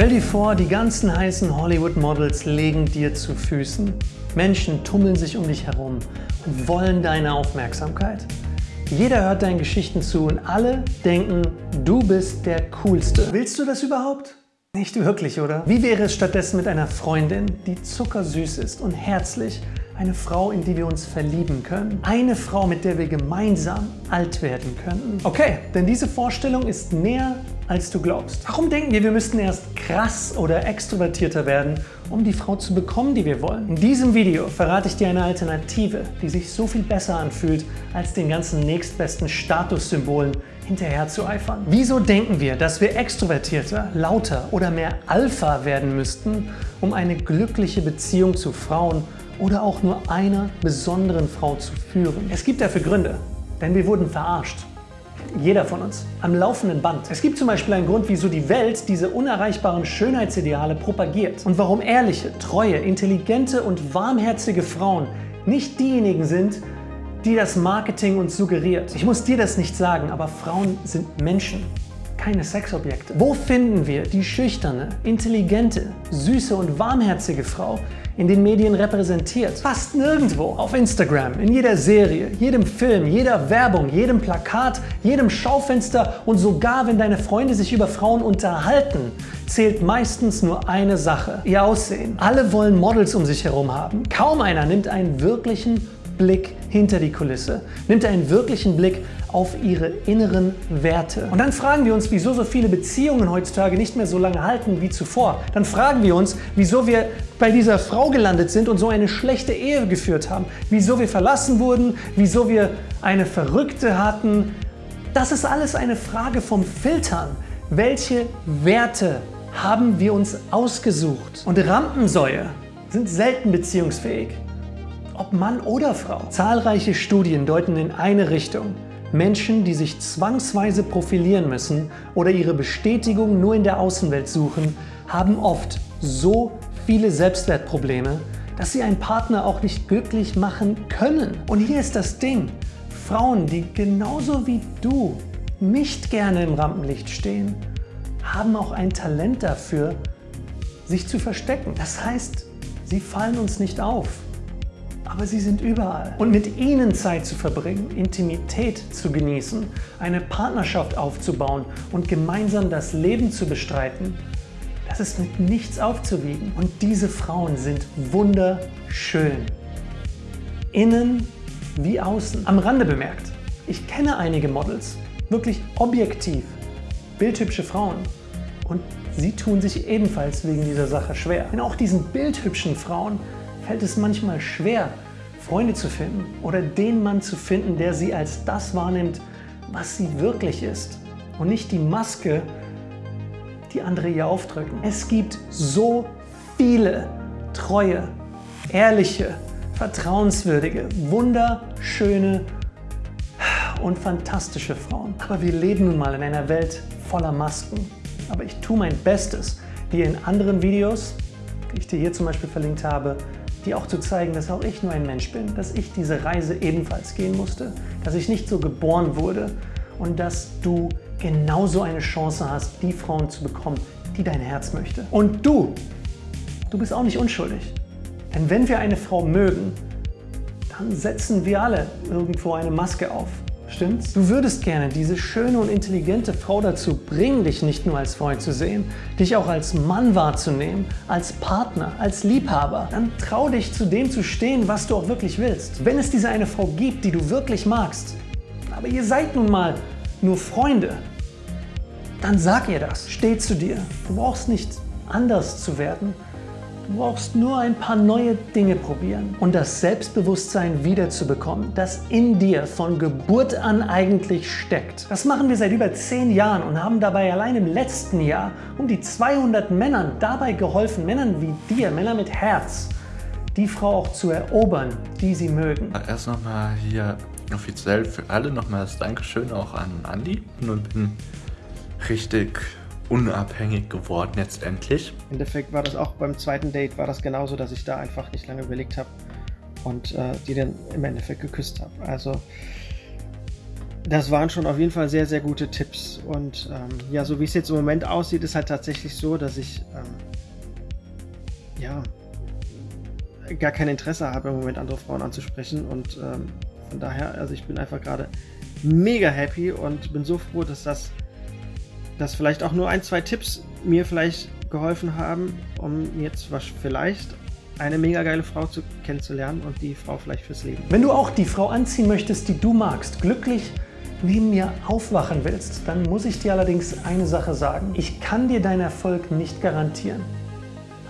Stell dir vor, die ganzen heißen Hollywood-Models legen dir zu Füßen. Menschen tummeln sich um dich herum und wollen deine Aufmerksamkeit. Jeder hört deinen Geschichten zu und alle denken, du bist der Coolste. Willst du das überhaupt? Nicht wirklich, oder? Wie wäre es stattdessen mit einer Freundin, die zuckersüß ist und herzlich eine Frau, in die wir uns verlieben können. Eine Frau, mit der wir gemeinsam alt werden könnten. Okay, denn diese Vorstellung ist näher als du glaubst. Warum denken wir, wir müssten erst krass oder extrovertierter werden, um die Frau zu bekommen, die wir wollen? In diesem Video verrate ich dir eine Alternative, die sich so viel besser anfühlt, als den ganzen nächstbesten Statussymbolen hinterher zu eifern. Wieso denken wir, dass wir extrovertierter, lauter oder mehr Alpha werden müssten, um eine glückliche Beziehung zu Frauen oder auch nur einer besonderen Frau zu führen. Es gibt dafür Gründe, denn wir wurden verarscht. Jeder von uns. Am laufenden Band. Es gibt zum Beispiel einen Grund, wieso die Welt diese unerreichbaren Schönheitsideale propagiert. Und warum ehrliche, treue, intelligente und warmherzige Frauen nicht diejenigen sind, die das Marketing uns suggeriert. Ich muss dir das nicht sagen, aber Frauen sind Menschen keine Sexobjekte. Wo finden wir die schüchterne, intelligente, süße und warmherzige Frau, in den Medien repräsentiert. Fast nirgendwo. Auf Instagram, in jeder Serie, jedem Film, jeder Werbung, jedem Plakat, jedem Schaufenster und sogar wenn deine Freunde sich über Frauen unterhalten, zählt meistens nur eine Sache, ihr Aussehen. Alle wollen Models um sich herum haben. Kaum einer nimmt einen wirklichen Blick hinter die Kulisse, nimmt einen wirklichen Blick auf ihre inneren Werte. Und dann fragen wir uns, wieso so viele Beziehungen heutzutage nicht mehr so lange halten wie zuvor. Dann fragen wir uns, wieso wir bei dieser Frau gelandet sind und so eine schlechte Ehe geführt haben. Wieso wir verlassen wurden, wieso wir eine Verrückte hatten. Das ist alles eine Frage vom Filtern. Welche Werte haben wir uns ausgesucht? Und Rampensäue sind selten beziehungsfähig ob Mann oder Frau. Zahlreiche Studien deuten in eine Richtung. Menschen, die sich zwangsweise profilieren müssen oder ihre Bestätigung nur in der Außenwelt suchen, haben oft so viele Selbstwertprobleme, dass sie einen Partner auch nicht glücklich machen können. Und hier ist das Ding. Frauen, die genauso wie du nicht gerne im Rampenlicht stehen, haben auch ein Talent dafür, sich zu verstecken. Das heißt, sie fallen uns nicht auf aber sie sind überall. Und mit ihnen Zeit zu verbringen, Intimität zu genießen, eine Partnerschaft aufzubauen und gemeinsam das Leben zu bestreiten, das ist mit nichts aufzuwiegen. Und diese Frauen sind wunderschön. Innen wie außen. Am Rande bemerkt, ich kenne einige Models, wirklich objektiv, bildhübsche Frauen. Und sie tun sich ebenfalls wegen dieser Sache schwer. Denn auch diesen bildhübschen Frauen fällt es manchmal schwer, Freunde zu finden oder den Mann zu finden, der sie als das wahrnimmt, was sie wirklich ist und nicht die Maske, die andere ihr aufdrücken. Es gibt so viele treue, ehrliche, vertrauenswürdige, wunderschöne und fantastische Frauen. Aber wir leben nun mal in einer Welt voller Masken. Aber ich tue mein Bestes, dir in anderen Videos, die ich dir hier zum Beispiel verlinkt habe, dir auch zu zeigen, dass auch ich nur ein Mensch bin, dass ich diese Reise ebenfalls gehen musste, dass ich nicht so geboren wurde und dass du genauso eine Chance hast, die Frauen zu bekommen, die dein Herz möchte. Und du, du bist auch nicht unschuldig. Denn wenn wir eine Frau mögen, dann setzen wir alle irgendwo eine Maske auf. Stimmt's? Du würdest gerne diese schöne und intelligente Frau dazu bringen, dich nicht nur als Freund zu sehen, dich auch als Mann wahrzunehmen, als Partner, als Liebhaber. Dann trau dich zu dem zu stehen, was du auch wirklich willst. Wenn es diese eine Frau gibt, die du wirklich magst, aber ihr seid nun mal nur Freunde, dann sag ihr das. Steh zu dir. Du brauchst nicht anders zu werden, Du brauchst nur ein paar neue Dinge probieren und das Selbstbewusstsein wiederzubekommen, das in dir von Geburt an eigentlich steckt. Das machen wir seit über 10 Jahren und haben dabei allein im letzten Jahr um die 200 Männern dabei geholfen, Männern wie dir, Männer mit Herz, die Frau auch zu erobern, die sie mögen. Erst nochmal hier offiziell für alle nochmal das Dankeschön auch an Andi und bin richtig unabhängig geworden jetzt endlich. Im Endeffekt war das auch beim zweiten Date, war das genauso, dass ich da einfach nicht lange überlegt habe und äh, die dann im Endeffekt geküsst habe. Also Das waren schon auf jeden Fall sehr, sehr gute Tipps. Und ähm, ja, so wie es jetzt im Moment aussieht, ist halt tatsächlich so, dass ich ähm, ja gar kein Interesse habe, im Moment andere Frauen anzusprechen. Und ähm, von daher, also ich bin einfach gerade mega happy und bin so froh, dass das, dass vielleicht auch nur ein, zwei Tipps mir vielleicht geholfen haben, um jetzt was vielleicht eine mega geile Frau zu, kennenzulernen und die Frau vielleicht fürs Leben. Wenn du auch die Frau anziehen möchtest, die du magst, glücklich neben mir aufwachen willst, dann muss ich dir allerdings eine Sache sagen. Ich kann dir deinen Erfolg nicht garantieren,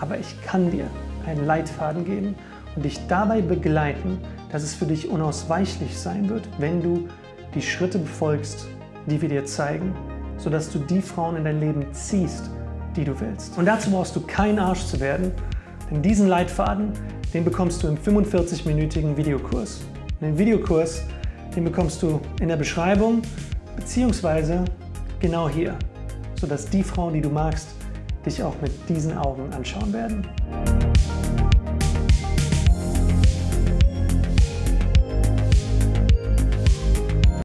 aber ich kann dir einen Leitfaden geben und dich dabei begleiten, dass es für dich unausweichlich sein wird, wenn du die Schritte befolgst, die wir dir zeigen, sodass du die Frauen in dein Leben ziehst, die du willst. Und dazu brauchst du kein Arsch zu werden, denn diesen Leitfaden, den bekommst du im 45-minütigen Videokurs. Den Videokurs, den bekommst du in der Beschreibung beziehungsweise genau hier, sodass die Frauen, die du magst, dich auch mit diesen Augen anschauen werden.